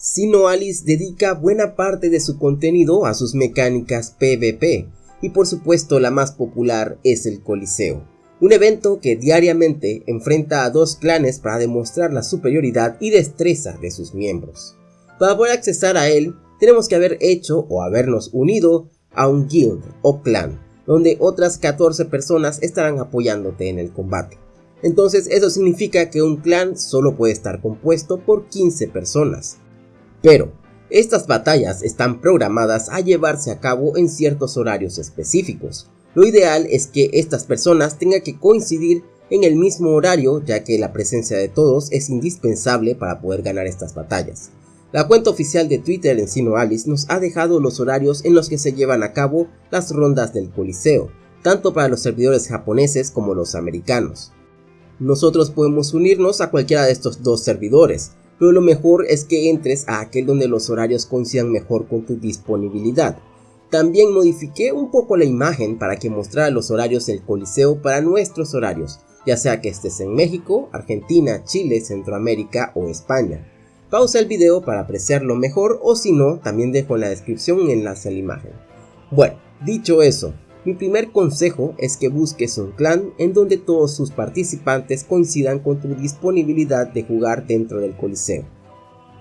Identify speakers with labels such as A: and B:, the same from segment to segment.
A: Sino Alice dedica buena parte de su contenido a sus mecánicas PvP, y por supuesto la más popular es el Coliseo, un evento que diariamente enfrenta a dos clanes para demostrar la superioridad y destreza de sus miembros. Para poder accesar a él, tenemos que haber hecho o habernos unido a un guild o clan, donde otras 14 personas estarán apoyándote en el combate. Entonces eso significa que un clan solo puede estar compuesto por 15 personas. Pero, estas batallas están programadas a llevarse a cabo en ciertos horarios específicos. Lo ideal es que estas personas tengan que coincidir en el mismo horario ya que la presencia de todos es indispensable para poder ganar estas batallas. La cuenta oficial de Twitter en Sino Alice nos ha dejado los horarios en los que se llevan a cabo las rondas del Coliseo, tanto para los servidores japoneses como los americanos. Nosotros podemos unirnos a cualquiera de estos dos servidores, pero lo mejor es que entres a aquel donde los horarios coincidan mejor con tu disponibilidad. También modifiqué un poco la imagen para que mostrara los horarios del Coliseo para nuestros horarios, ya sea que estés en México, Argentina, Chile, Centroamérica o España. Pausa el video para apreciarlo mejor o si no, también dejo en la descripción un enlace a la imagen. Bueno, dicho eso, mi primer consejo es que busques un clan en donde todos sus participantes coincidan con tu disponibilidad de jugar dentro del coliseo.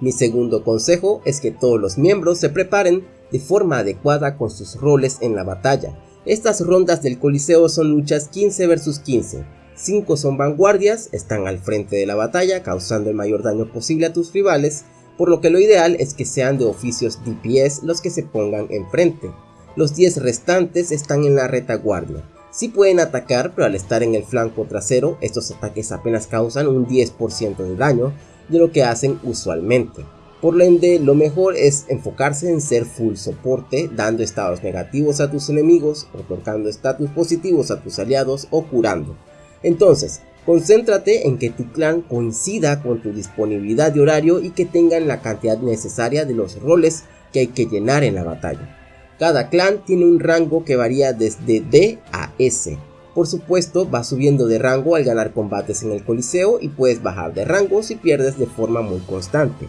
A: Mi segundo consejo es que todos los miembros se preparen de forma adecuada con sus roles en la batalla. Estas rondas del coliseo son luchas 15 vs 15, 5 son vanguardias, están al frente de la batalla causando el mayor daño posible a tus rivales, por lo que lo ideal es que sean de oficios DPS los que se pongan enfrente. Los 10 restantes están en la retaguardia. Sí pueden atacar, pero al estar en el flanco trasero, estos ataques apenas causan un 10% de daño de lo que hacen usualmente. Por lo ende, lo mejor es enfocarse en ser full soporte, dando estados negativos a tus enemigos, otorgando estatus positivos a tus aliados o curando. Entonces, concéntrate en que tu clan coincida con tu disponibilidad de horario y que tengan la cantidad necesaria de los roles que hay que llenar en la batalla. Cada clan tiene un rango que varía desde D a S. Por supuesto, va subiendo de rango al ganar combates en el coliseo y puedes bajar de rango si pierdes de forma muy constante.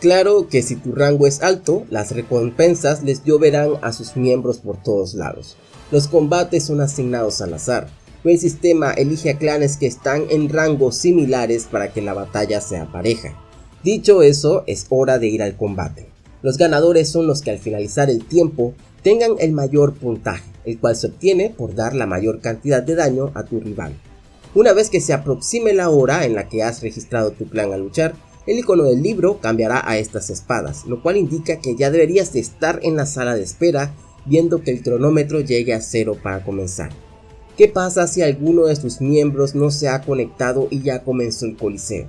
A: Claro que si tu rango es alto, las recompensas les lloverán a sus miembros por todos lados. Los combates son asignados al azar, el sistema elige a clanes que están en rangos similares para que la batalla sea pareja. Dicho eso, es hora de ir al combate. Los ganadores son los que al finalizar el tiempo tengan el mayor puntaje, el cual se obtiene por dar la mayor cantidad de daño a tu rival. Una vez que se aproxime la hora en la que has registrado tu clan a luchar, el icono del libro cambiará a estas espadas, lo cual indica que ya deberías de estar en la sala de espera viendo que el cronómetro llegue a cero para comenzar. ¿Qué pasa si alguno de sus miembros no se ha conectado y ya comenzó el coliseo?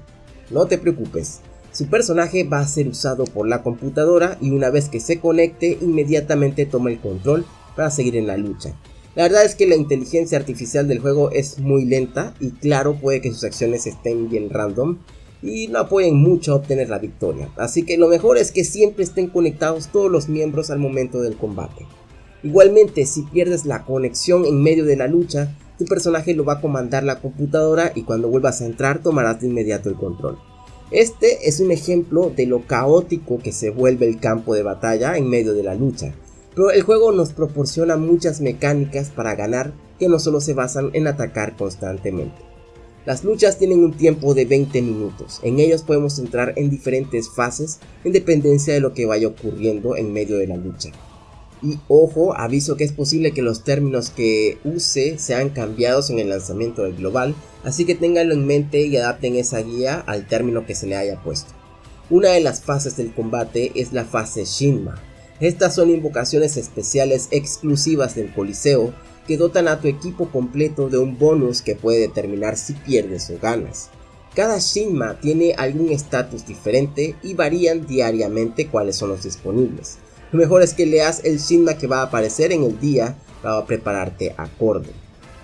A: No te preocupes, su personaje va a ser usado por la computadora y una vez que se conecte inmediatamente toma el control para seguir en la lucha. La verdad es que la inteligencia artificial del juego es muy lenta y claro puede que sus acciones estén bien random y no apoyen mucho a obtener la victoria, así que lo mejor es que siempre estén conectados todos los miembros al momento del combate. Igualmente, si pierdes la conexión en medio de la lucha, tu personaje lo va a comandar la computadora y cuando vuelvas a entrar tomarás de inmediato el control. Este es un ejemplo de lo caótico que se vuelve el campo de batalla en medio de la lucha, pero el juego nos proporciona muchas mecánicas para ganar que no solo se basan en atacar constantemente. Las luchas tienen un tiempo de 20 minutos, en ellos podemos entrar en diferentes fases en dependencia de lo que vaya ocurriendo en medio de la lucha. Y ojo, aviso que es posible que los términos que use sean cambiados en el lanzamiento del global, así que ténganlo en mente y adapten esa guía al término que se le haya puesto. Una de las fases del combate es la fase Shinma. Estas son invocaciones especiales exclusivas del Coliseo que dotan a tu equipo completo de un bonus que puede determinar si pierdes o ganas. Cada Shinma tiene algún estatus diferente y varían diariamente cuáles son los disponibles. Lo mejor es que leas el Shinma que va a aparecer en el día para prepararte acorde.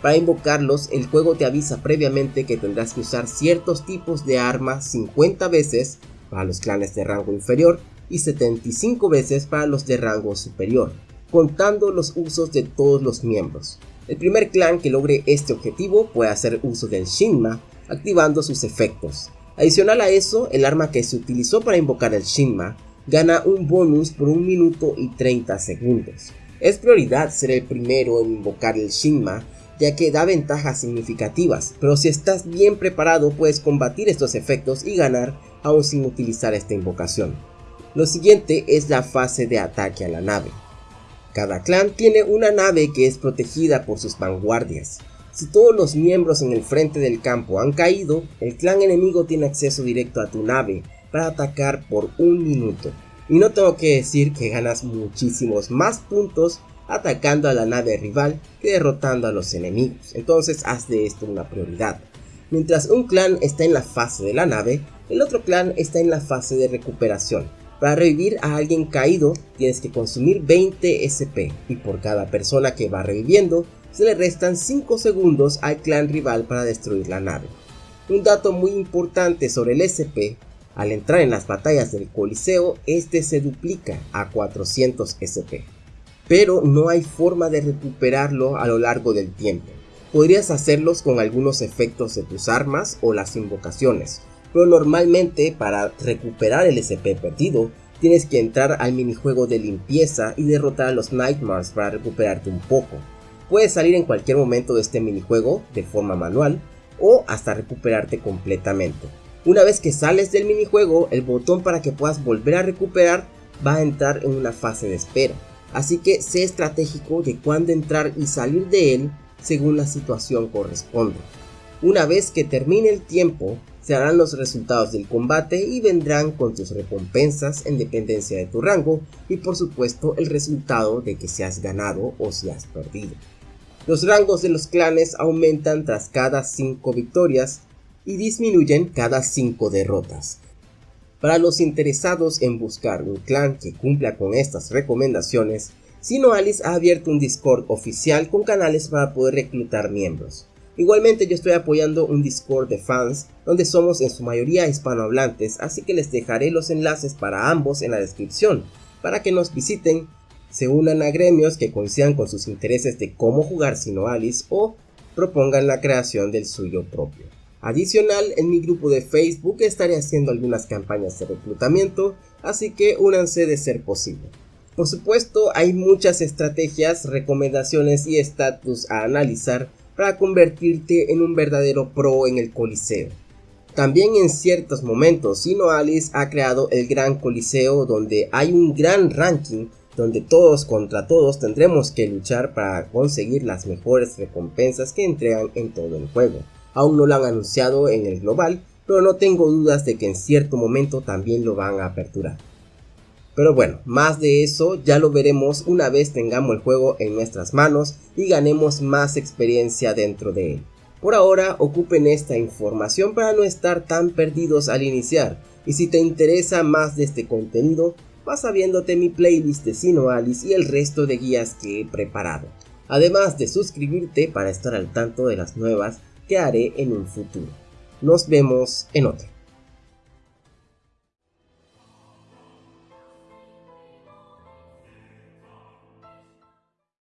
A: Para invocarlos, el juego te avisa previamente que tendrás que usar ciertos tipos de armas 50 veces para los clanes de rango inferior y 75 veces para los de rango superior, contando los usos de todos los miembros. El primer clan que logre este objetivo puede hacer uso del Shinma activando sus efectos. Adicional a eso, el arma que se utilizó para invocar el Shinma gana un bonus por 1 minuto y 30 segundos. Es prioridad ser el primero en invocar el Shinma, ya que da ventajas significativas, pero si estás bien preparado puedes combatir estos efectos y ganar aún sin utilizar esta invocación. Lo siguiente es la fase de ataque a la nave. Cada clan tiene una nave que es protegida por sus vanguardias. Si todos los miembros en el frente del campo han caído, el clan enemigo tiene acceso directo a tu nave para atacar por un minuto. Y no tengo que decir que ganas muchísimos más puntos atacando a la nave rival que derrotando a los enemigos, entonces haz de esto una prioridad. Mientras un clan está en la fase de la nave, el otro clan está en la fase de recuperación, para revivir a alguien caído tienes que consumir 20 SP y por cada persona que va reviviendo se le restan 5 segundos al clan rival para destruir la nave. Un dato muy importante sobre el SP, al entrar en las batallas del Coliseo este se duplica a 400 SP. Pero no hay forma de recuperarlo a lo largo del tiempo. Podrías hacerlos con algunos efectos de tus armas o las invocaciones, pero normalmente para recuperar el SP perdido tienes que entrar al minijuego de limpieza y derrotar a los Nightmares para recuperarte un poco. Puedes salir en cualquier momento de este minijuego de forma manual o hasta recuperarte completamente. Una vez que sales del minijuego, el botón para que puedas volver a recuperar va a entrar en una fase de espera. Así que sé estratégico de cuándo entrar y salir de él según la situación corresponda. Una vez que termine el tiempo, se harán los resultados del combate y vendrán con tus recompensas en dependencia de tu rango y por supuesto el resultado de que se has ganado o si has perdido. Los rangos de los clanes aumentan tras cada 5 victorias y disminuyen cada 5 derrotas. Para los interesados en buscar un clan que cumpla con estas recomendaciones, Sinoalis ha abierto un Discord oficial con canales para poder reclutar miembros. Igualmente yo estoy apoyando un Discord de fans donde somos en su mayoría hispanohablantes, así que les dejaré los enlaces para ambos en la descripción, para que nos visiten, se unan a gremios que coincidan con sus intereses de cómo jugar Sino Alice o propongan la creación del suyo propio. Adicional, en mi grupo de Facebook estaré haciendo algunas campañas de reclutamiento, así que únanse de ser posible. Por supuesto, hay muchas estrategias, recomendaciones y estatus a analizar para convertirte en un verdadero pro en el Coliseo. También en ciertos momentos Sino Alice ha creado el Gran Coliseo donde hay un gran ranking donde todos contra todos tendremos que luchar para conseguir las mejores recompensas que entregan en todo el juego. Aún no lo han anunciado en el global, pero no tengo dudas de que en cierto momento también lo van a aperturar. Pero bueno, más de eso ya lo veremos una vez tengamos el juego en nuestras manos y ganemos más experiencia dentro de él. Por ahora ocupen esta información para no estar tan perdidos al iniciar y si te interesa más de este contenido vas viéndote mi playlist de Sino Alice y el resto de guías que he preparado. Además de suscribirte para estar al tanto de las nuevas que haré en un futuro. Nos vemos en otro.